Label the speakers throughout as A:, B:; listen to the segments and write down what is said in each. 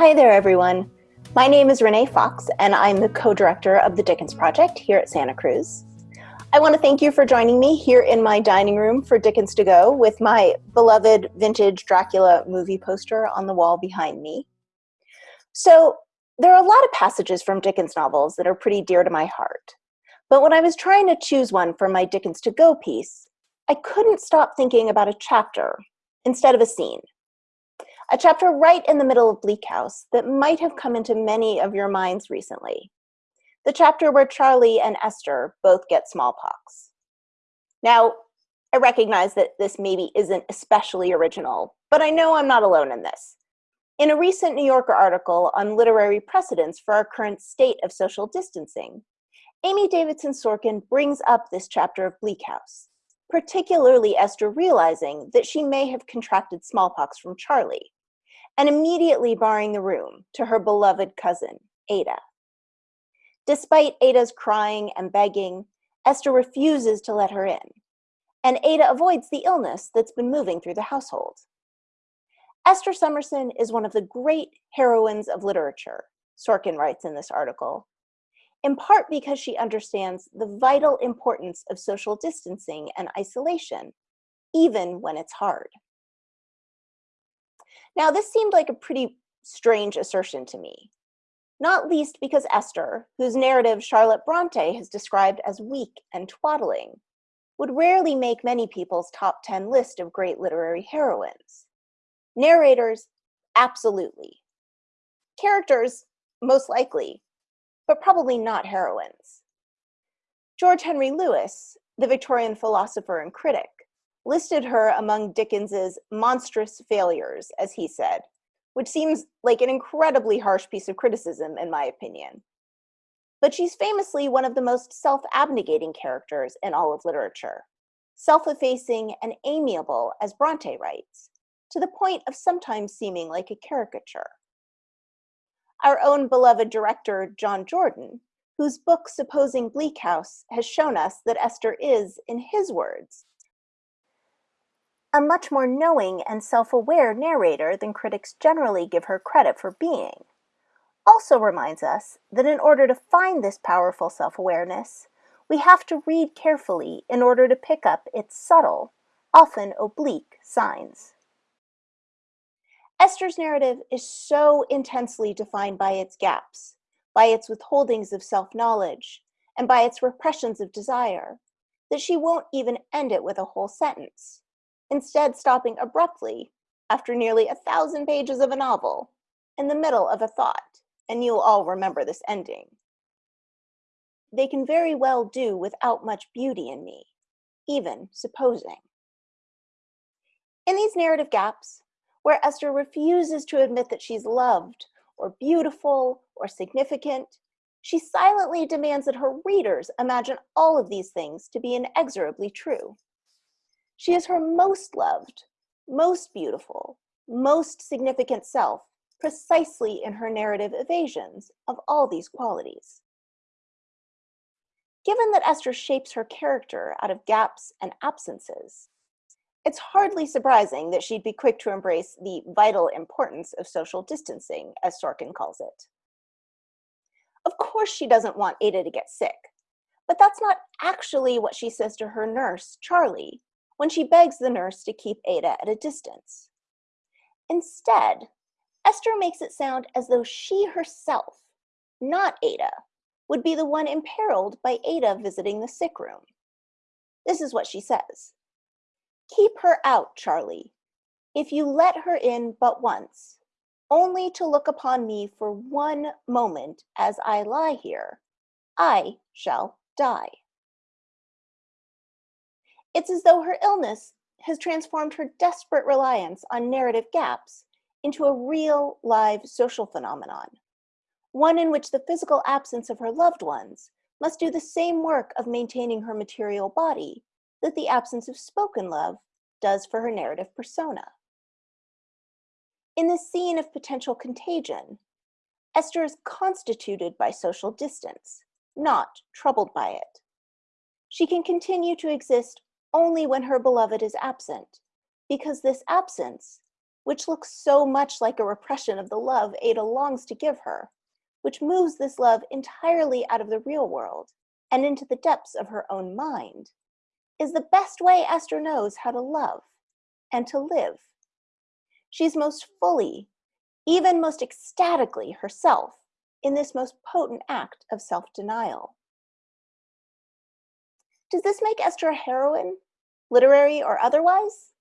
A: Hi there, everyone. My name is Renee Fox, and I'm the co-director of the Dickens Project here at Santa Cruz. I want to thank you for joining me here in my dining room for Dickens to Go with my beloved vintage Dracula movie poster on the wall behind me. So there are a lot of passages from Dickens novels that are pretty dear to my heart. But when I was trying to choose one for my Dickens to Go piece, I couldn't stop thinking about a chapter instead of a scene. A chapter right in the middle of Bleak House that might have come into many of your minds recently. The chapter where Charley and Esther both get smallpox. Now, I recognize that this maybe isn't especially original, but I know I'm not alone in this. In a recent New Yorker article on literary precedents for our current state of social distancing, Amy Davidson Sorkin brings up this chapter of Bleak House, particularly Esther realizing that she may have contracted smallpox from Charley, and immediately barring the room to her beloved cousin, Ada. Despite Ada's crying and begging, Esther refuses to let her in, and Ada avoids the illness that's been moving through the household. Esther Summerson is one of the great heroines of literature, Sorkin writes in this article, in part because she understands the vital importance of social distancing and isolation, even when it's hard. Now, this seemed like a pretty strange assertion to me, not least because Esther, whose narrative Charlotte Bronte has described as weak and twaddling, would rarely make many people's top 10 list of great literary heroines. Narrators, absolutely. Characters, most likely, but probably not heroines. George Henry Lewes, the Victorian philosopher and critic, listed her among Dickens's monstrous failures, as he said, which seems like an incredibly harsh piece of criticism, in my opinion. But she's famously one of the most self abnegating characters in all of literature, self effacing and amiable, as Bronte writes, to the point of sometimes seeming like a caricature. Our own beloved director, John Jordan, whose book Supposing Bleak House has shown us that Esther is, in his words, a much more knowing and self-aware narrator than critics generally give her credit for being, also reminds us that in order to find this powerful self-awareness, we have to read carefully in order to pick up its subtle, often oblique, signs. Esther's narrative is so intensely defined by its gaps, by its withholdings of self-knowledge, and by its repressions of desire, that she won't even end it with a whole sentence instead stopping abruptly after nearly a thousand pages of a novel in the middle of a thought, and you'll all remember this ending. They can very well do without much beauty in me, even supposing. In these narrative gaps, where Esther refuses to admit that she's loved, or beautiful, or significant, she silently demands that her readers imagine all of these things to be inexorably true. She is her most loved, most beautiful, most significant self, precisely in her narrative evasions of all these qualities. Given that Esther shapes her character out of gaps and absences, it's hardly surprising that she'd be quick to embrace the vital importance of social distancing, as Sorkin calls it. Of course she doesn't want Ada to get sick, but that's not actually what she says to her nurse, Charley, when she begs the nurse to keep Ada at a distance. Instead, Esther makes it sound as though she herself, not Ada, would be the one imperiled by Ada visiting the sick room. This is what she says. Keep her out, Charley. If you let her in but once, only to look upon me for one moment as I lie here, I shall die. It's as though her illness has transformed her desperate reliance on narrative gaps into a real, live social phenomenon, one in which the physical absence of her loved ones must do the same work of maintaining her material body that the absence of spoken love does for her narrative persona. In this scene of potential contagion, Esther is constituted by social distance, not troubled by it. She can continue to exist only when her beloved is absent, because this absence which looks so much like a repression of the love Ada longs to give her, which moves this love entirely out of the real world and into the depths of her own mind, is the best way Esther knows how to love and to live. She's most fully, even most ecstatically herself in this most potent act of self-denial. Does this make Esther a heroine, literary or otherwise?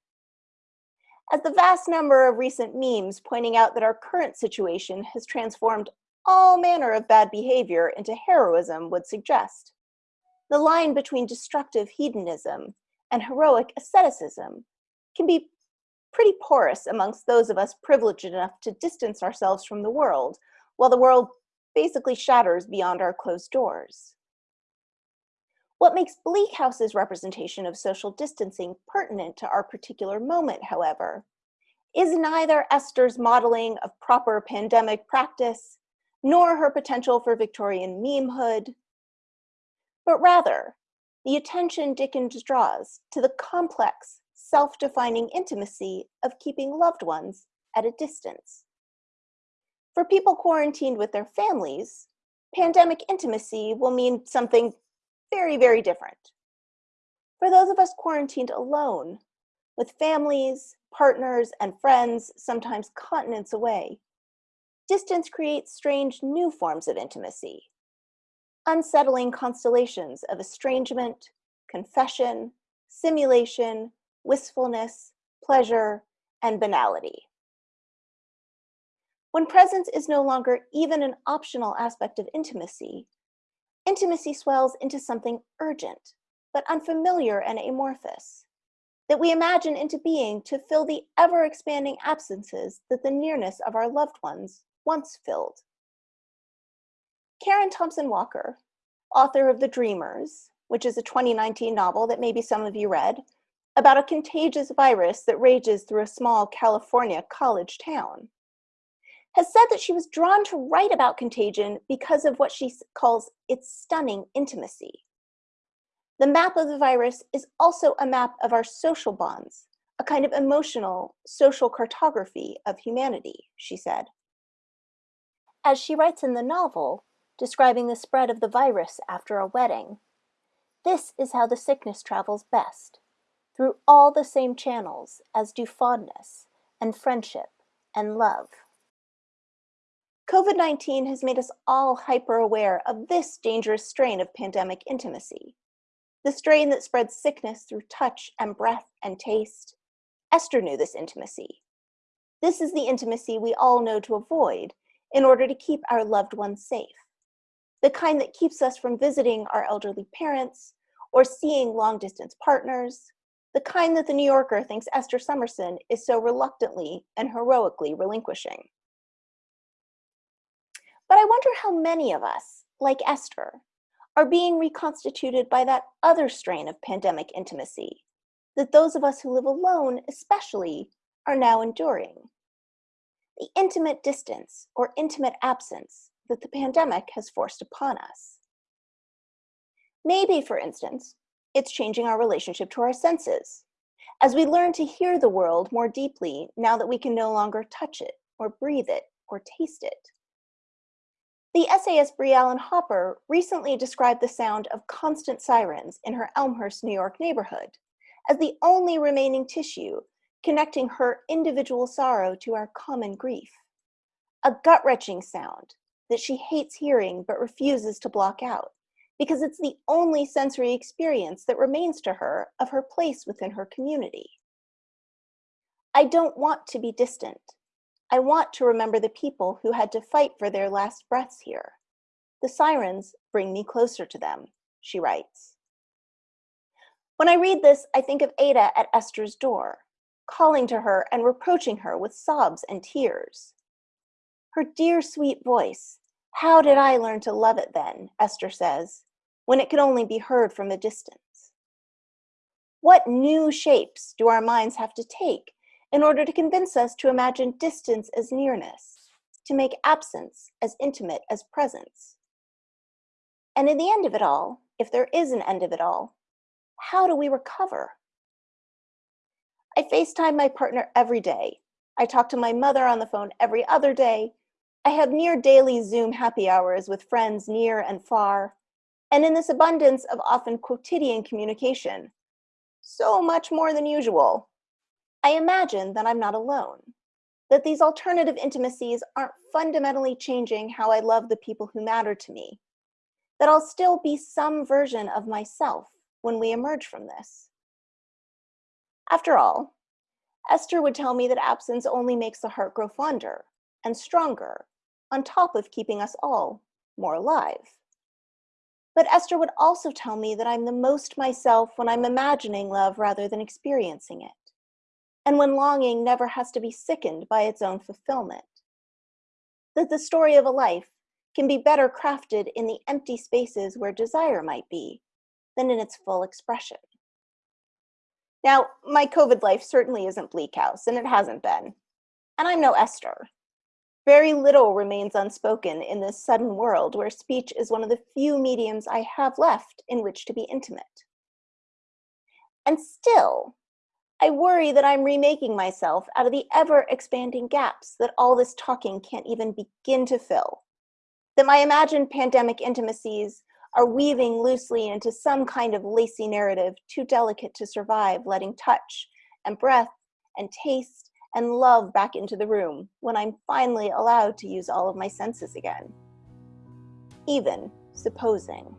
A: As the vast number of recent memes pointing out that our current situation has transformed all manner of bad behavior into heroism would suggest, the line between destructive hedonism and heroic asceticism can be pretty porous amongst those of us privileged enough to distance ourselves from the world, while the world basically shatters beyond our closed doors. What makes Bleak House's representation of social distancing pertinent to our particular moment, however, is neither Esther's modeling of proper pandemic practice, nor her potential for Victorian memehood, but rather the attention Dickens draws to the complex, self-defining intimacy of keeping loved ones at a distance. For people quarantined with their families, pandemic intimacy will mean something very, very different. For those of us quarantined alone, with families, partners, and friends sometimes continents away, distance creates strange new forms of intimacy, unsettling constellations of estrangement, confession, simulation, wistfulness, pleasure, and banality. When presence is no longer even an optional aspect of intimacy, intimacy swells into something urgent, but unfamiliar and amorphous, that we imagine into being to fill the ever-expanding absences that the nearness of our loved ones once filled. Karen Thompson Walker, author of The Dreamers, which is a 2019 novel that maybe some of you read, about a contagious virus that rages through a small California college town, has said that she was drawn to write about contagion because of what she calls its stunning intimacy. The map of the virus is also a map of our social bonds, a kind of emotional, social cartography of humanity, she said. As she writes in the novel, describing the spread of the virus after a wedding, this is how the sickness travels best, through all the same channels as do fondness and friendship and love. COVID-19 has made us all hyper-aware of this dangerous strain of pandemic intimacy. The strain that spreads sickness through touch and breath and taste. Esther knew this intimacy. This is the intimacy we all know to avoid in order to keep our loved ones safe. The kind that keeps us from visiting our elderly parents or seeing long distance partners. The kind that the New Yorker thinks Esther Summerson is so reluctantly and heroically relinquishing. But I wonder how many of us, like Esther, are being reconstituted by that other strain of pandemic intimacy that those of us who live alone, especially, are now enduring. The intimate distance or intimate absence that the pandemic has forced upon us. Maybe, for instance, it's changing our relationship to our senses, as we learn to hear the world more deeply now that we can no longer touch it, or breathe it, or taste it. The essayist Briallen Hopper recently described the sound of constant sirens in her Elmhurst, New York neighborhood as the only remaining tissue connecting her individual sorrow to our common grief. A gut-wrenching sound that she hates hearing but refuses to block out because it's the only sensory experience that remains to her of her place within her community. I don't want to be distant. I want to remember the people who had to fight for their last breaths here. The sirens bring me closer to them, she writes. When I read this, I think of Ada at Esther's door, calling to her and reproaching her with sobs and tears. Her dear sweet voice, how did I learn to love it then, Esther says, when it could only be heard from a distance? What new shapes do our minds have to take in order to convince us to imagine distance as nearness, to make absence as intimate as presence. And in the end of it all, if there is an end of it all, how do we recover? I FaceTime my partner every day. I talk to my mother on the phone every other day. I have near daily Zoom happy hours with friends near and far. And in this abundance of often quotidian communication, so much more than usual, I imagine that I'm not alone, that these alternative intimacies aren't fundamentally changing how I love the people who matter to me, that I'll still be some version of myself when we emerge from this. After all, Esther would tell me that absence only makes the heart grow fonder and stronger, on top of keeping us all more alive. But Esther would also tell me that I'm the most myself when I'm imagining love rather than experiencing it, and when longing never has to be sickened by its own fulfillment. That the story of a life can be better crafted in the empty spaces where desire might be than in its full expression. Now, my COVID life certainly isn't Bleak House, and it hasn't been. And I'm no Esther. Very little remains unspoken in this sudden world where speech is one of the few mediums I have left in which to be intimate. And still, I worry that I'm remaking myself out of the ever expanding gaps that all this talking can't even begin to fill. That my imagined pandemic intimacies are weaving loosely into some kind of lacy narrative too delicate to survive, letting touch and breath and taste and love back into the room when I'm finally allowed to use all of my senses again. Even supposing